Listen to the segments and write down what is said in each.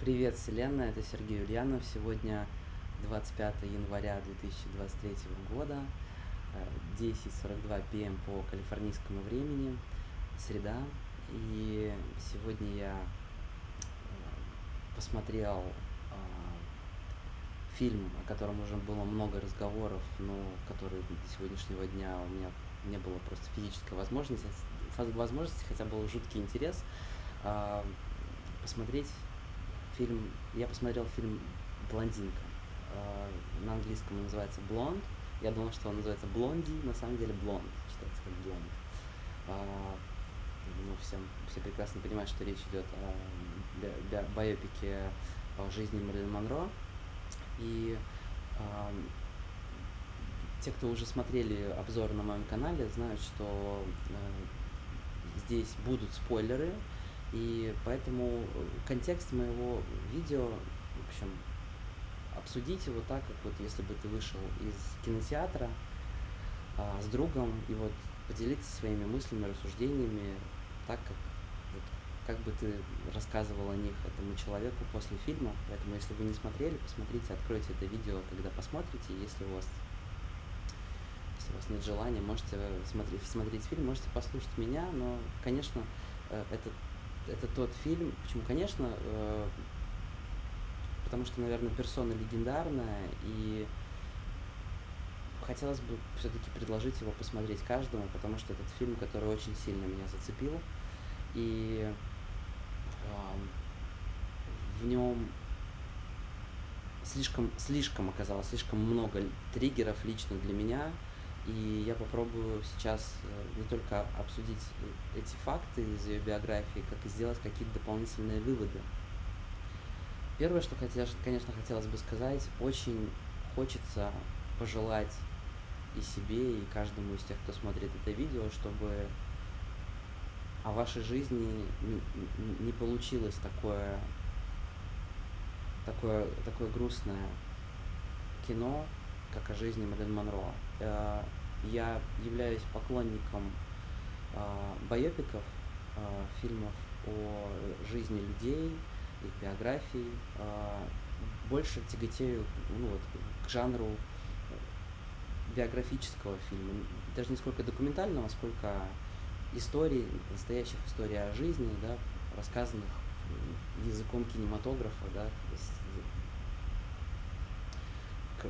Привет, Вселенная, это Сергей Ульянов. Сегодня 25 января 2023 года, 10.42 пм по калифорнийскому времени, среда. И сегодня я э, посмотрел э, фильм, о котором уже было много разговоров, но который до сегодняшнего дня у меня не было просто физической возможности, возможности хотя был жуткий интерес э, посмотреть фильм, я посмотрел фильм «Блондинка». На английском он называется «Блонд». Я думал, что он называется «Блонди», на самом деле «Блонд», читается как «Блонд». Ну, всем, все прекрасно понимают, что речь идет о би байопике о жизни Мэрилин Монро. И э, те, кто уже смотрели обзор на моем канале, знают, что э, здесь будут спойлеры, и поэтому контекст моего видео, в общем, обсудить его так, как вот если бы ты вышел из кинотеатра а, с другом и вот поделиться своими мыслями, рассуждениями, так как вот, как бы ты рассказывал о них этому человеку после фильма. Поэтому, если вы не смотрели, посмотрите, откройте это видео, когда посмотрите. Если у вас, если у вас нет желания, можете смотреть, смотреть фильм, можете послушать меня, но, конечно, э, этот это тот фильм, почему, конечно, э, потому что, наверное, персона легендарная, и хотелось бы все-таки предложить его посмотреть каждому, потому что этот фильм, который очень сильно меня зацепил, и э, в нем слишком, слишком оказалось, слишком много триггеров лично для меня, и я попробую сейчас э, не только обсудить эти факты из ее биографии, как и сделать какие-то дополнительные выводы. Первое, что, хотел, конечно, хотелось бы сказать, очень хочется пожелать и себе, и каждому из тех, кто смотрит это видео, чтобы о вашей жизни не, не получилось такое, такое, такое грустное кино, как о жизни Мэрилин Монро. Я являюсь поклонником э, байопиков, э, фильмов о жизни людей, их биографии. Больше тяготею ну, вот, к жанру биографического фильма. Даже не сколько документального, сколько историй, настоящих историй о жизни, да, рассказанных языком кинематографа, да,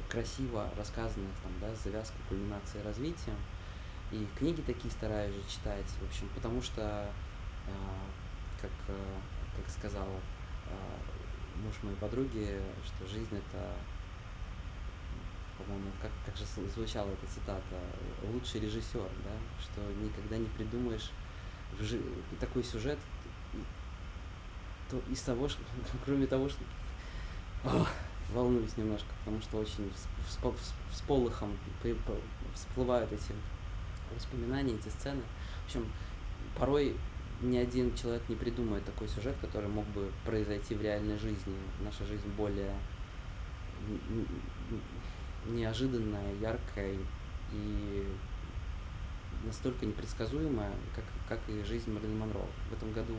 красиво рассказанных, там, да, с завязкой, кульминацией, развития. И книги такие стараюсь же читать, в общем, потому что, э, как, э, как сказал э, муж моей подруги, что жизнь это, по-моему, как, как же звучала эта цитата, лучший режиссер, да, что никогда не придумаешь в жи- такой сюжет, то из того, что, кроме того, что волнуюсь немножко, потому что очень с полыхом всплывают эти воспоминания, эти сцены. В общем, порой ни один человек не придумает такой сюжет, который мог бы произойти в реальной жизни. Наша жизнь более неожиданная, яркая и настолько непредсказуемая, как, как и жизнь Марлин Монро. В этом году,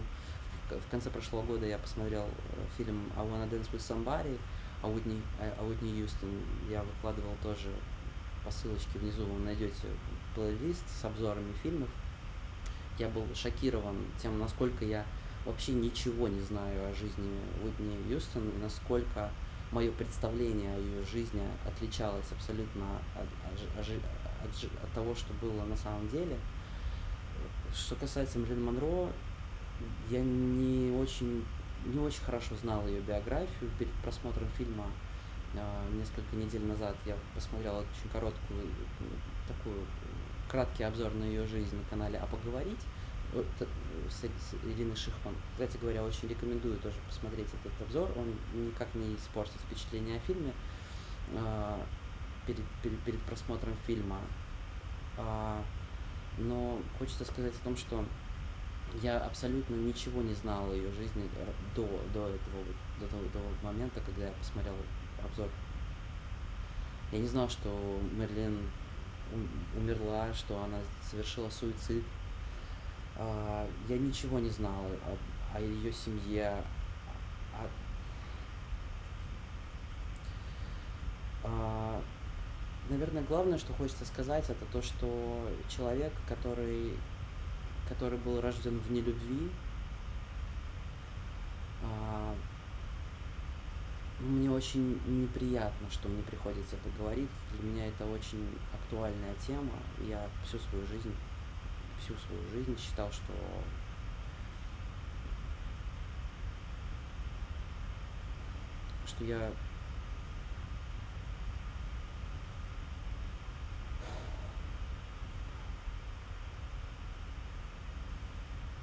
в конце прошлого года я посмотрел э, фильм «I Wanna Dance With Somebody», о Уитни, о Уитни Юстон я выкладывал тоже по ссылочке внизу, вы найдете плейлист с обзорами фильмов. Я был шокирован тем, насколько я вообще ничего не знаю о жизни Уитни Юстон, насколько мое представление о ее жизни отличалось абсолютно от, от, от, от того, что было на самом деле. Что касается Мэрилин Монро, я не очень не очень хорошо знал ее биографию. Перед просмотром фильма э, несколько недель назад я посмотрел очень короткую, такую, краткий обзор на ее жизнь на канале «А поговорить» с, с Ириной Шихман. Кстати говоря, очень рекомендую тоже посмотреть этот обзор. Он никак не испортит впечатление о фильме э, перед, перед, перед просмотром фильма. Э, но хочется сказать о том, что я абсолютно ничего не знал о ее жизни э, до, до, этого, до, того, до того момента, когда я посмотрел обзор. Я не знал, что Мерлин умерла, что она совершила суицид. А, я ничего не знал о, о ее семье. О... А, наверное, главное, что хочется сказать, это то, что человек, который который был рожден в нелюбви, а, мне очень неприятно, что мне приходится это говорить. Для меня это очень актуальная тема. Я всю свою жизнь, всю свою жизнь считал, что что я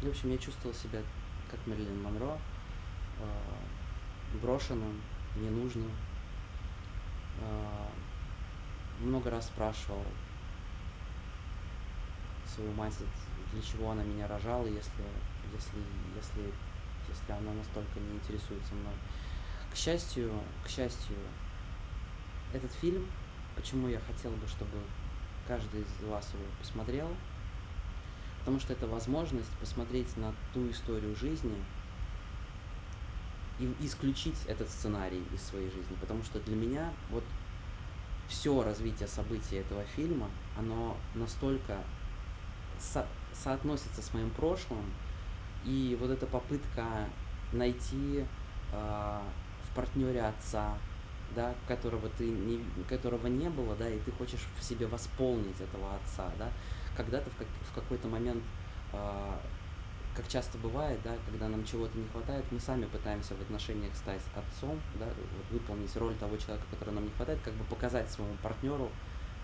в общем, я чувствовал себя как Мерлин Монро, э, брошенным, ненужным. Э, много раз спрашивал свою мать, для чего она меня рожала, если, если, если, если она настолько не интересуется мной. К счастью, к счастью, этот фильм, почему я хотел бы, чтобы каждый из вас его посмотрел, потому что это возможность посмотреть на ту историю жизни и исключить этот сценарий из своей жизни, потому что для меня вот все развитие событий этого фильма, оно настолько со соотносится с моим прошлым, и вот эта попытка найти э, в партнере отца, да, которого ты не, которого не было, да, и ты хочешь в себе восполнить этого отца, да, когда-то в, как, в какой-то момент, э, как часто бывает, да, когда нам чего-то не хватает, мы сами пытаемся в отношениях стать отцом, да, вот, выполнить роль того человека, который нам не хватает, как бы показать своему партнеру,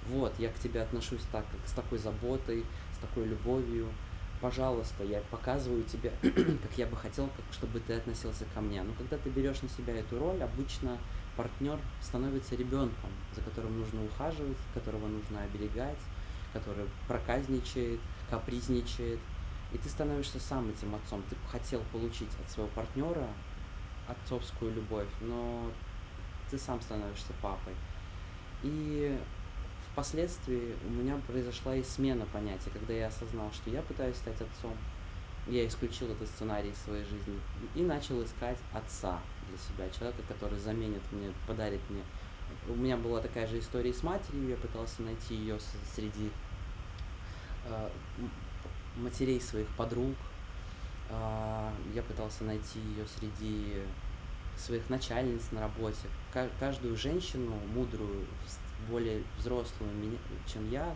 вот, я к тебе отношусь так, как с такой заботой, с такой любовью, пожалуйста, я показываю тебе, как я бы хотел, как, чтобы ты относился ко мне. Но когда ты берешь на себя эту роль, обычно партнер становится ребенком, за которым нужно ухаживать, которого нужно оберегать, который проказничает, капризничает, и ты становишься сам этим отцом. Ты хотел получить от своего партнера отцовскую любовь, но ты сам становишься папой. И впоследствии у меня произошла и смена понятия, когда я осознал, что я пытаюсь стать отцом. Я исключил этот сценарий из своей жизни и начал искать отца для себя, человека, который заменит мне, подарит мне. У меня была такая же история с матерью, я пытался найти ее среди матерей своих подруг. Э, я пытался найти ее среди своих начальниц на работе. Каждую женщину мудрую, более взрослую, чем я,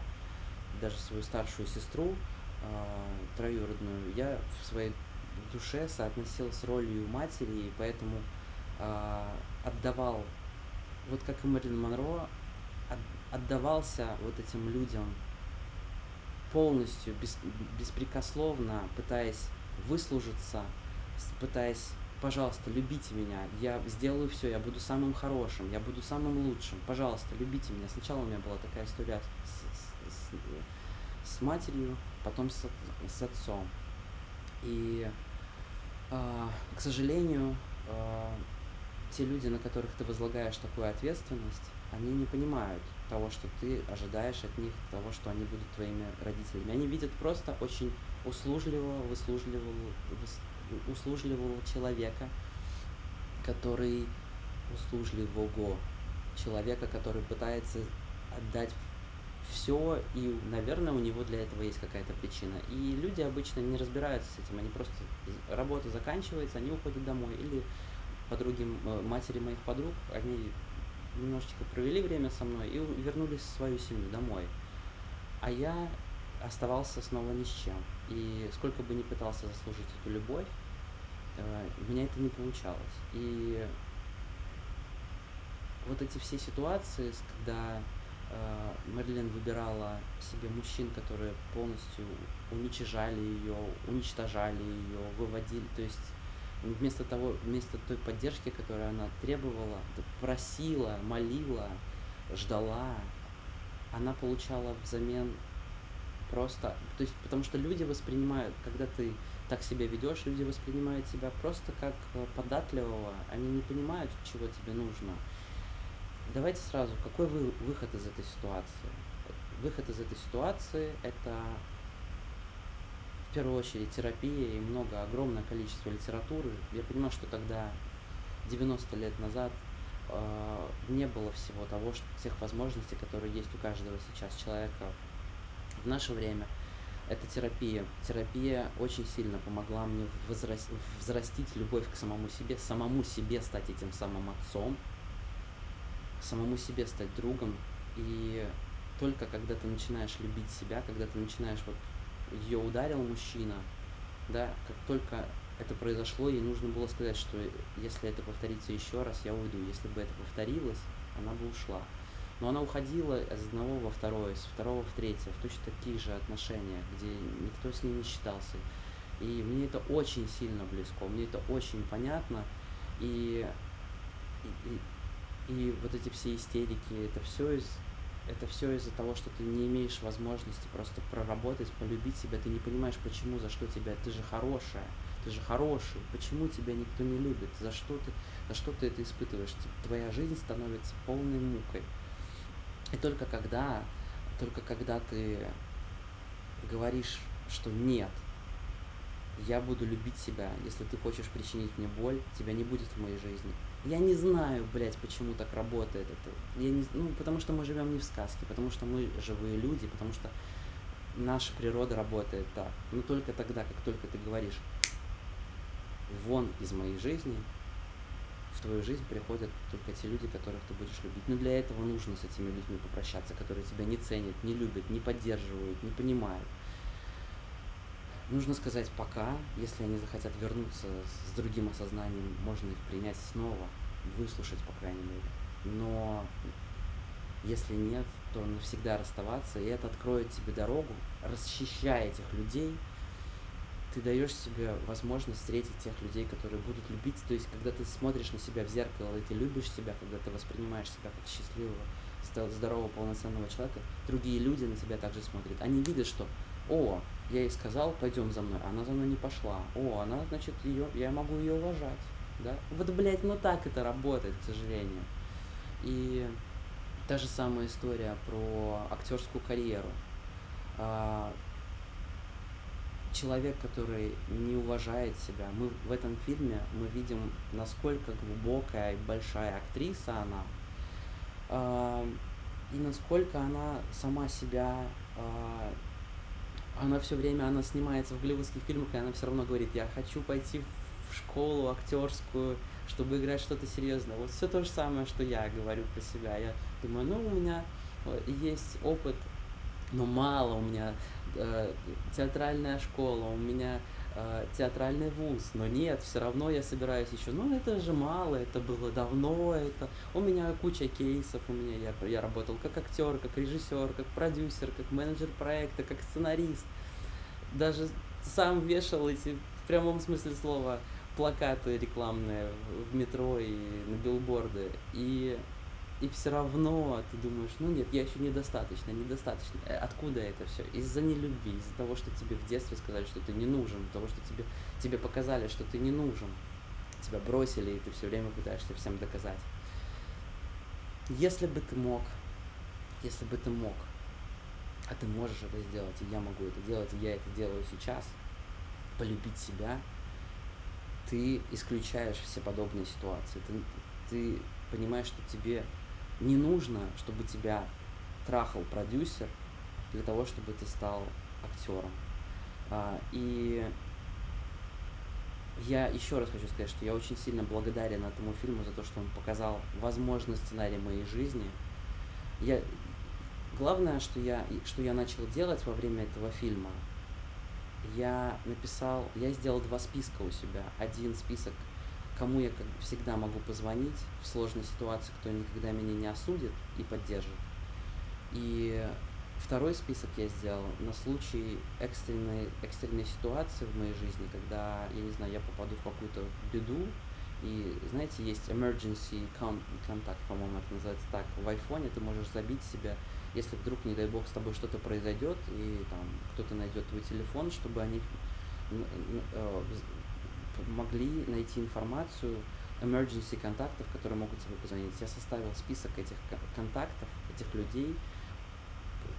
даже свою старшую сестру, э, троюродную, я в своей душе соотносил с ролью матери, и поэтому э, отдавал, вот как и Мэрилин Монро, от, отдавался вот этим людям полностью, без, беспрекословно, пытаясь выслужиться, пытаясь пожалуйста, любите меня, я сделаю все, я буду самым хорошим, я буду самым лучшим, пожалуйста, любите меня. Сначала у меня была такая история с, с, с матерью, потом с, с отцом. И, э, к сожалению, э, те люди, на которых ты возлагаешь такую ответственность, они не понимают того, что ты ожидаешь от них, того, что они будут твоими родителями. Они видят просто очень услужливого, выслужливого, услужливого человека, который услужливого человека, который пытается отдать все, и, наверное, у него для этого есть какая-то причина. И люди обычно не разбираются с этим, они просто, работа заканчивается, они уходят домой. Или подруги, матери моих подруг, они немножечко провели время со мной и вернулись в свою семью домой. А я оставался снова ни с чем. И сколько бы ни пытался заслужить эту любовь, э, у меня это не получалось. И вот эти все ситуации, когда э, Мэрилин выбирала себе мужчин, которые полностью уничижали ее, уничтожали ее, выводили, то есть вместо того, вместо той поддержки, которую она требовала, просила, молила, ждала, она получала взамен просто, то есть, потому что люди воспринимают, когда ты так себя ведешь, люди воспринимают тебя просто как э, податливого, они не понимают, чего тебе нужно. Давайте сразу, какой вы, выход из этой ситуации? Выход из этой ситуации – это в первую очередь терапия и много, огромное количество литературы. Я понимаю, что когда 90 лет назад э, не было всего того, что, тех возможностей, которые есть у каждого сейчас человека в наше время. Это терапия. Терапия очень сильно помогла мне возрас... взрастить любовь к самому себе, самому себе стать этим самым отцом, самому себе стать другом. И только когда ты начинаешь любить себя, когда ты начинаешь вот ее ударил мужчина, да, как только это произошло, ей нужно было сказать, что если это повторится еще раз, я уйду. Если бы это повторилось, она бы ушла. Но она уходила из одного во второе, из второго в третье, в точно такие же отношения, где никто с ней не считался. И мне это очень сильно близко, мне это очень понятно. И, и, и, и вот эти все истерики, это все из это все из-за того, что ты не имеешь возможности просто проработать, полюбить себя, ты не понимаешь, почему, за что тебя, ты же хорошая, ты же хороший, почему тебя никто не любит, за что ты, за что ты это испытываешь, твоя жизнь становится полной мукой. И только когда, только когда ты говоришь, что нет, я буду любить себя, если ты хочешь причинить мне боль, тебя не будет в моей жизни. Я не знаю, блядь, почему так работает это. Я не, ну, потому что мы живем не в сказке, потому что мы живые люди, потому что наша природа работает так. Но только тогда, как только ты говоришь, вон из моей жизни, в твою жизнь приходят только те люди, которых ты будешь любить. Но для этого нужно с этими людьми попрощаться, которые тебя не ценят, не любят, не поддерживают, не понимают. Нужно сказать пока, если они захотят вернуться с другим осознанием, можно их принять снова, выслушать, по крайней мере. Но если нет, то навсегда расставаться, и это откроет тебе дорогу, расчищая этих людей – ты даешь себе возможность встретить тех людей, которые будут любить. То есть, когда ты смотришь на себя в зеркало, и ты любишь себя, когда ты воспринимаешь себя как счастливого, здорового, полноценного человека, другие люди на тебя также смотрят. Они видят, что «О, я ей сказал, пойдем за мной, она за мной не пошла. О, она, значит, ее, я могу ее уважать». Да? Вот, блядь, ну так это работает, к сожалению. И та же самая история про актерскую карьеру. А, человек, который не уважает себя. Мы в этом фильме мы видим, насколько глубокая и большая актриса она, э, и насколько она сама себя, э, она все время, она снимается в голливудских фильмах, и она все равно говорит, я хочу пойти в школу актерскую, чтобы играть что-то серьезное. Вот все то же самое, что я говорю про себя. Я думаю, ну, у меня э, есть опыт, но мало у меня э, театральная школа, у меня э, театральный вуз, но нет, все равно я собираюсь еще, ну это же мало, это было давно, это у меня куча кейсов, у меня я, я работал как актер, как режиссер, как продюсер, как менеджер проекта, как сценарист, даже сам вешал эти в прямом смысле слова плакаты рекламные в метро и на билборды. И и все равно ты думаешь, ну нет, я еще недостаточно, недостаточно. Э, откуда это все? Из-за нелюбви, из-за того, что тебе в детстве сказали, что ты не нужен, того, что тебе, тебе показали, что ты не нужен. Тебя бросили, и ты все время пытаешься всем доказать. Если бы ты мог, если бы ты мог, а ты можешь это сделать, и я могу это делать, и я это делаю сейчас, полюбить себя, ты исключаешь все подобные ситуации. Ты, ты понимаешь, что тебе не нужно, чтобы тебя трахал продюсер для того, чтобы ты стал актером. А, и я еще раз хочу сказать, что я очень сильно благодарен этому фильму за то, что он показал возможный сценарий моей жизни. Я, главное, что я, что я начал делать во время этого фильма, я написал, я сделал два списка у себя. Один список кому я как всегда могу позвонить в сложной ситуации, кто никогда меня не осудит и поддержит. И второй список я сделал на случай экстренной, экстренной ситуации в моей жизни, когда, я не знаю, я попаду в какую-то беду, и, знаете, есть emergency contact, по-моему, это называется так, в айфоне ты можешь забить себя, если вдруг, не дай бог, с тобой что-то произойдет, и там кто-то найдет твой телефон, чтобы они э, могли найти информацию emergency контактов, которые могут тебе позвонить. Я составил список этих контактов, этих людей,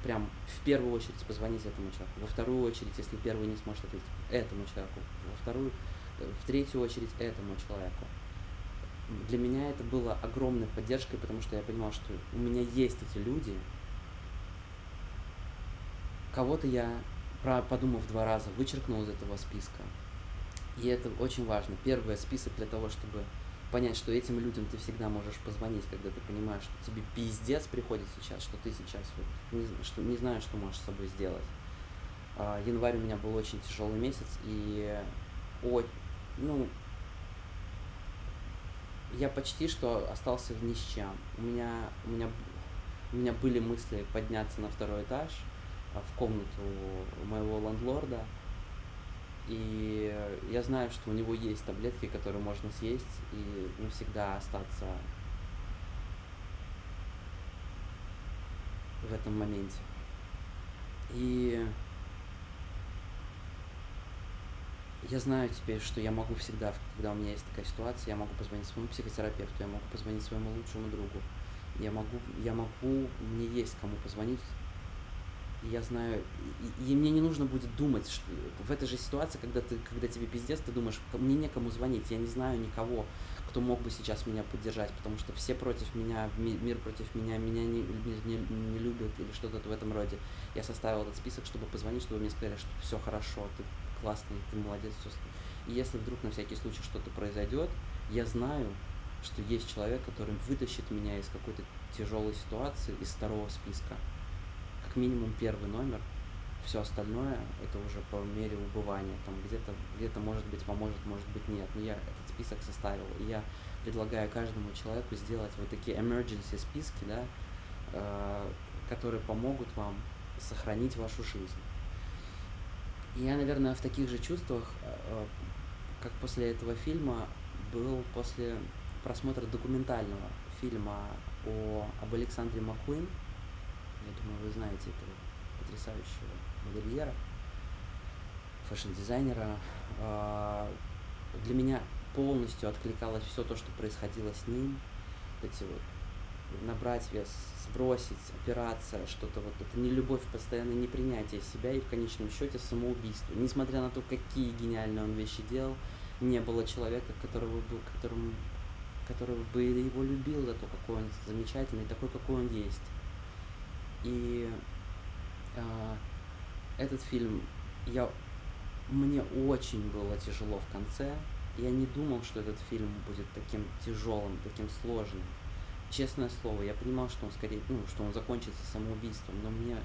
прям в первую очередь позвонить этому человеку, во вторую очередь, если первый не сможет ответить, этому человеку, во вторую, э, в третью очередь этому человеку. для меня это было огромной поддержкой, потому что я понимал, что у меня есть эти люди. Кого-то я, подумав два раза, вычеркнул из этого списка. И это очень важно. Первый список для того, чтобы понять, что этим людям ты всегда можешь позвонить, когда ты понимаешь, что тебе пиздец приходит сейчас, что ты сейчас вот, не, что, не знаешь, что можешь с собой сделать. А, январь у меня был очень тяжелый месяц, и о, ну, я почти что остался ни с. У меня, у меня, у меня были мысли подняться на второй этаж, а, в комнату моего ландлорда, и я знаю, что у него есть таблетки, которые можно съесть и навсегда остаться в этом моменте. И я знаю теперь, что я могу всегда, когда у меня есть такая ситуация, я могу позвонить своему психотерапевту, я могу позвонить своему лучшему другу, я могу, я могу, мне есть кому позвонить, я знаю, и, и мне не нужно будет думать, что в этой же ситуации, когда, ты, когда тебе пиздец, ты думаешь, мне некому звонить, я не знаю никого, кто мог бы сейчас меня поддержать, потому что все против меня, мир против меня, меня не, не, не любят или что-то в этом роде. Я составил этот список, чтобы позвонить, чтобы мне сказали, что все хорошо, ты классный, ты молодец. Все. И если вдруг на всякий случай что-то произойдет, я знаю, что есть человек, который вытащит меня из какой-то тяжелой ситуации, из второго списка как минимум первый номер, все остальное это уже по мере убывания. Там где-то где-то может быть поможет, может быть нет. Но я этот список составил. И я предлагаю каждому человеку сделать вот такие emergency списки, да, э, которые помогут вам сохранить вашу жизнь. Я, наверное, в таких же чувствах, э, как после этого фильма, был после просмотра документального фильма о, об Александре Маккуин – я думаю, вы знаете этого потрясающего модельера, fashion -дизайнера. А, для меня полностью откликалось все то, что происходило с ним. Эти вот набрать вес, сбросить, операция, что-то вот. Это не любовь, постоянное непринятие себя и в конечном счете самоубийство. Несмотря на то, какие гениальные он вещи делал, не было человека, которого бы, которому, который бы его любил за то, какой он замечательный, такой, какой он есть. И э, этот фильм, я, мне очень было тяжело в конце. Я не думал, что этот фильм будет таким тяжелым, таким сложным. Честное слово, я понимал, что он скорее, ну, что он закончится самоубийством, но мне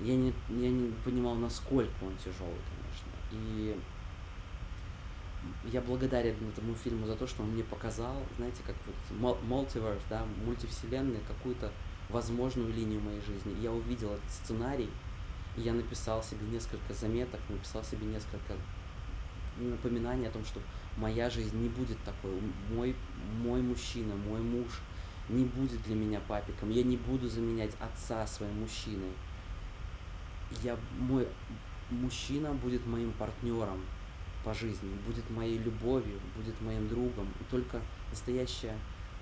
я не, я не понимал, насколько он тяжелый, конечно. И я благодарен этому фильму за то, что он мне показал, знаете, как вот мультиверс, да, мультивселенная, какую-то возможную линию моей жизни. Я увидел этот сценарий, и я написал себе несколько заметок, написал себе несколько напоминаний о том, что моя жизнь не будет такой. Мой, мой мужчина, мой муж не будет для меня папиком. Я не буду заменять отца своим мужчиной. Я, мой мужчина будет моим партнером по жизни, будет моей любовью, будет моим другом. И только настоящее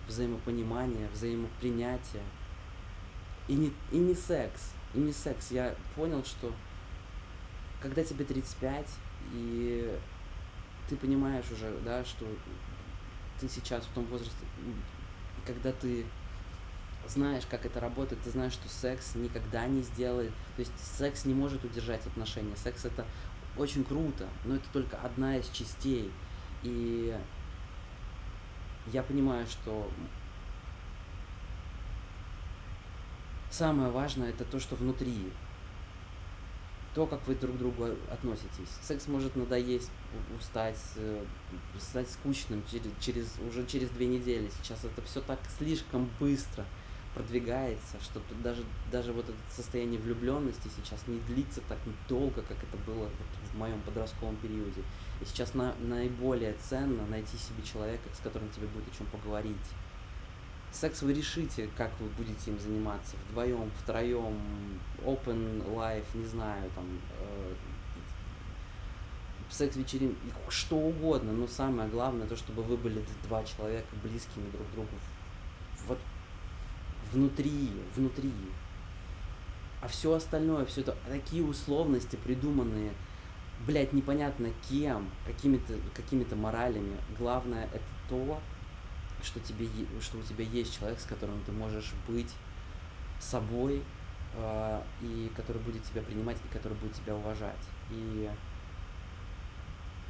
взаимопонимание, взаимопринятие – и не, и не секс. И не секс. Я понял, что когда тебе 35, и ты понимаешь уже, да, что ты сейчас в том возрасте, когда ты знаешь, как это работает, ты знаешь, что секс никогда не сделает. То есть секс не может удержать отношения. Секс это очень круто, но это только одна из частей. И я понимаю, что Самое важное это то, что внутри. То, как вы друг к другу относитесь. Секс может надоесть, устать, э, стать скучным через, через, уже через две недели. Сейчас это все так слишком быстро продвигается, что даже, даже вот это состояние влюбленности сейчас не длится так долго, как это было вот в моем подростковом периоде. И сейчас на, наиболее ценно найти себе человека, с которым тебе будет о чем поговорить секс вы решите, как вы будете им заниматься, вдвоем, втроем, open life, не знаю, там, э, секс-вечеринки, что угодно, но самое главное, то, чтобы вы были два человека близкими друг другу, вот внутри, внутри. А все остальное, все это такие условности придуманные, блядь, непонятно кем, какими-то какими моралями. Главное это то, что, тебе, что у тебя есть человек, с которым ты можешь быть собой, э, и который будет тебя принимать, и который будет тебя уважать. И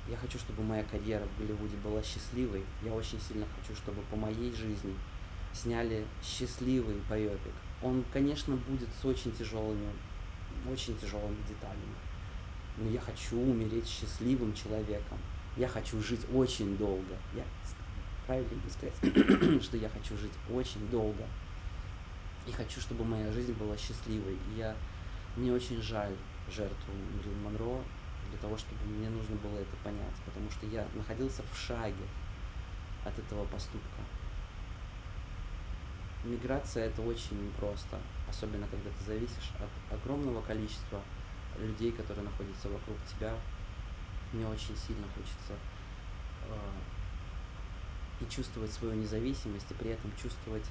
я хочу, чтобы моя карьера в Голливуде была счастливой. Я очень сильно хочу, чтобы по моей жизни сняли счастливый байопик. Он, конечно, будет с очень тяжелыми, очень тяжелыми деталями. Но я хочу умереть счастливым человеком. Я хочу жить очень долго. Я правильно сказать, что я хочу жить очень долго. И хочу, чтобы моя жизнь была счастливой. И я мне очень жаль жертву Мерлин Монро для того, чтобы мне нужно было это понять, потому что я находился в шаге от этого поступка. Миграция это очень непросто, особенно когда ты зависишь от огромного количества людей, которые находятся вокруг тебя. Мне очень сильно хочется э, и чувствовать свою независимость, и при этом чувствовать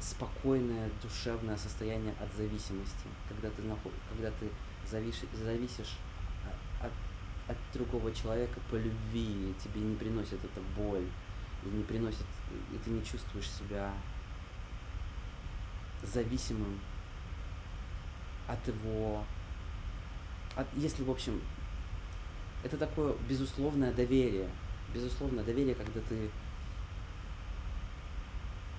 спокойное душевное состояние от зависимости, когда ты, наход... когда ты зависишь, зависишь от, от другого человека по любви, и тебе не приносит это боль, и не приносит, и ты не чувствуешь себя зависимым от его, от, если, в общем, это такое безусловное доверие, безусловное доверие, когда ты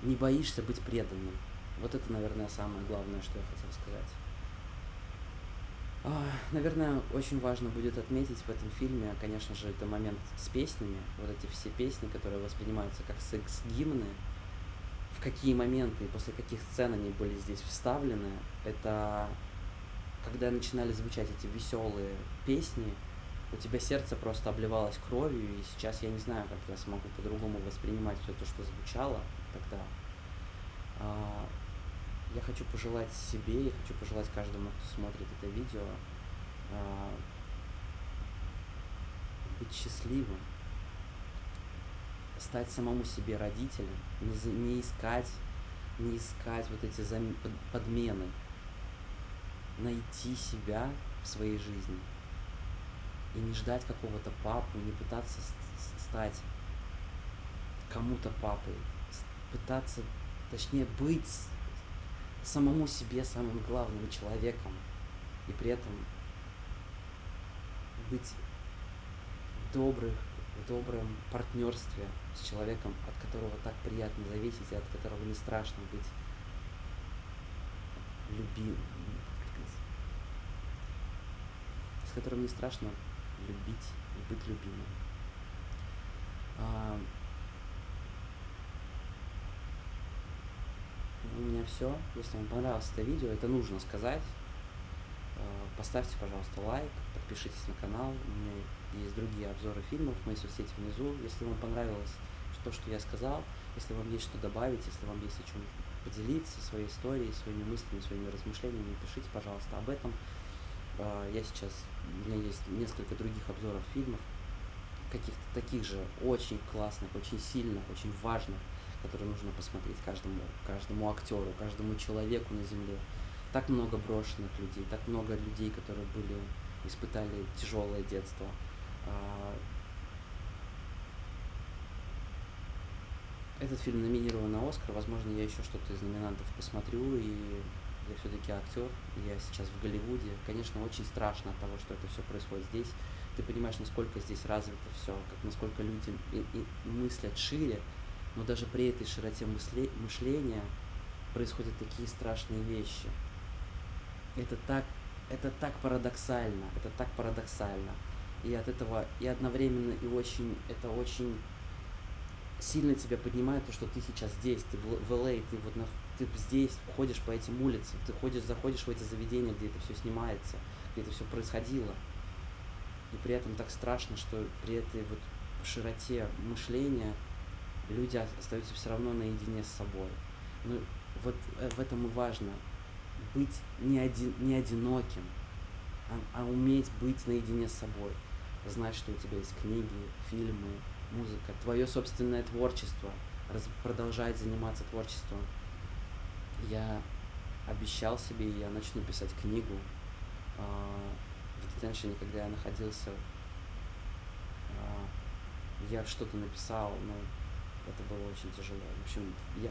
не боишься быть преданным. Вот это, наверное, самое главное, что я хотел сказать. Наверное, очень важно будет отметить в этом фильме, конечно же, это момент с песнями. Вот эти все песни, которые воспринимаются как секс-гимны, в какие моменты и после каких сцен они были здесь вставлены, это когда начинали звучать эти веселые песни, у тебя сердце просто обливалось кровью, и сейчас я не знаю, как я смогу по-другому воспринимать все то, что звучало тогда. А, я хочу пожелать себе, я хочу пожелать каждому, кто смотрит это видео, а, быть счастливым, стать самому себе родителем, не, не искать, не искать вот эти подмены, найти себя в своей жизни и не ждать какого-то папу, не пытаться стать кому-то папой, пытаться, точнее, быть самому себе самым главным человеком. И при этом быть в добрых, в добром партнерстве с человеком, от которого так приятно зависеть и от которого не страшно быть любим, с которым не страшно любить и быть любимым. А, у меня все. Если вам понравилось это видео, это нужно сказать. А, поставьте, пожалуйста, лайк, подпишитесь на канал. У меня есть другие обзоры фильмов, мои соцсети внизу. Если вам понравилось то, что я сказал, если вам есть что добавить, если вам есть о чем поделиться своей историей, своими мыслями, своими размышлениями, пишите, пожалуйста, об этом. А, я сейчас, у меня есть несколько других обзоров фильмов, каких-то таких же очень классных, очень сильных, очень важных, которые нужно посмотреть каждому, каждому актеру, каждому человеку на земле. Так много брошенных людей, так много людей, которые были, испытали тяжелое детство. А, этот фильм номинирован на Оскар, возможно, я еще что-то из номинантов посмотрю, и я все-таки актер, я сейчас в Голливуде. Конечно, очень страшно от того, что это все происходит здесь. Ты понимаешь, насколько здесь развито все, как насколько люди и, и мыслят шире, но даже при этой широте мысле, мышления происходят такие страшные вещи. Это так, это так парадоксально, это так парадоксально. И от этого, и одновременно, и очень, это очень сильно тебя поднимает, то, что ты сейчас здесь, ты в, в LA, ты вот на, ты здесь ходишь по этим улицам, ты ходишь, заходишь в эти заведения, где это все снимается, где это все происходило. И при этом так страшно, что при этой вот широте мышления люди остаются все равно наедине с собой. Ну, вот э, в этом и важно быть не, один, не одиноким, а, а уметь быть наедине с собой. Знать, что у тебя есть книги, фильмы, музыка, твое собственное творчество, раз, продолжать заниматься творчеством. Я обещал себе, я начну писать книгу э, в детеншене, когда я находился. Э, я что-то написал, но очень тяжело. В общем, я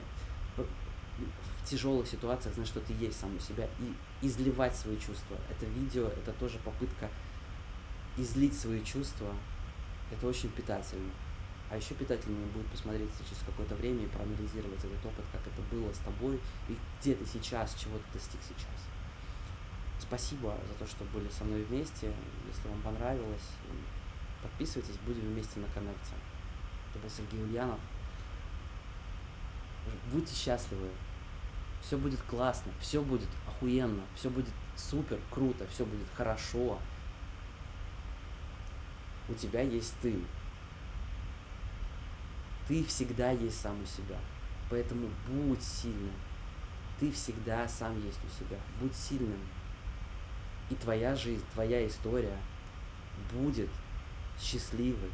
в тяжелых ситуациях знать, что ты есть сам у себя и изливать свои чувства. Это видео, это тоже попытка излить свои чувства. Это очень питательно. А еще питательнее будет посмотреть через какое-то время и проанализировать этот опыт, как это было с тобой и где ты сейчас, чего ты достиг сейчас. Спасибо за то, что были со мной вместе. Если вам понравилось, подписывайтесь, будем вместе на коннекте. Это был Сергей Ульянов. Будьте счастливы. Все будет классно, все будет охуенно, все будет супер, круто, все будет хорошо. У тебя есть ты. Ты всегда есть сам у себя. Поэтому будь сильным. Ты всегда сам есть у себя. Будь сильным. И твоя жизнь, твоя история будет счастливой,